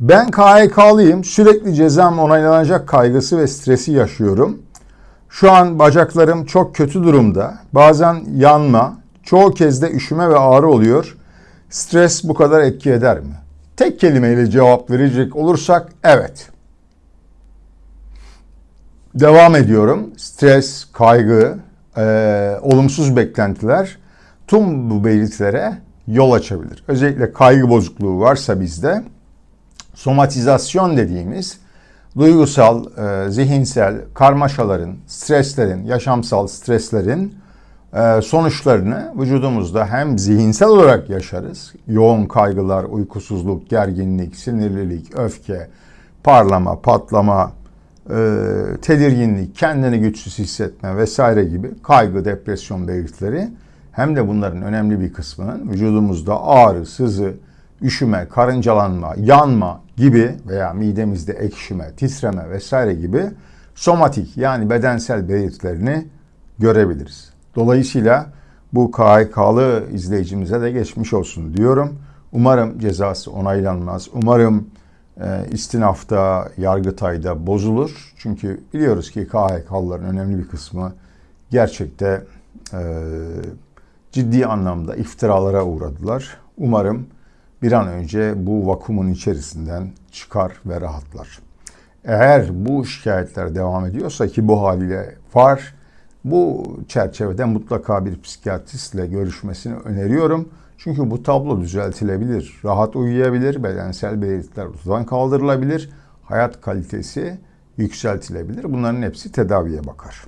Ben KHK'lıyım. Sürekli cezam onaylanacak kaygısı ve stresi yaşıyorum. Şu an bacaklarım çok kötü durumda. Bazen yanma, çoğu kez de üşüme ve ağrı oluyor. Stres bu kadar etki eder mi? Tek kelimeyle cevap verecek olursak evet. Devam ediyorum. Stres, kaygı, e, olumsuz beklentiler tüm bu belirtilere yol açabilir. Özellikle kaygı bozukluğu varsa bizde somatizasyon dediğimiz duygusal, e, zihinsel karmaşaların, streslerin, yaşamsal streslerin e, sonuçlarını vücudumuzda hem zihinsel olarak yaşarız. Yoğun kaygılar, uykusuzluk, gerginlik, sinirlilik, öfke, parlama, patlama, e, tedirginlik, kendini güçsüz hissetme vesaire gibi kaygı, depresyon belirtileri hem de bunların önemli bir kısmının vücudumuzda ağrı, sızı, üşüme, karıncalanma, yanma gibi veya midemizde ekşime, titreme vesaire gibi somatik yani bedensel belirtilerini görebiliriz. Dolayısıyla bu KHK'lı izleyicimize de geçmiş olsun diyorum. Umarım cezası onaylanmaz. Umarım e, istinafta, yargıtayda bozulur. Çünkü biliyoruz ki KHK'lıların önemli bir kısmı gerçekte e, ciddi anlamda iftiralara uğradılar. Umarım bir an önce bu vakumun içerisinden çıkar ve rahatlar. Eğer bu şikayetler devam ediyorsa ki bu haliyle var, bu çerçevede mutlaka bir psikiyatristle görüşmesini öneriyorum. Çünkü bu tablo düzeltilebilir, rahat uyuyabilir, bedensel belirtiler ortadan kaldırılabilir, hayat kalitesi yükseltilebilir. Bunların hepsi tedaviye bakar.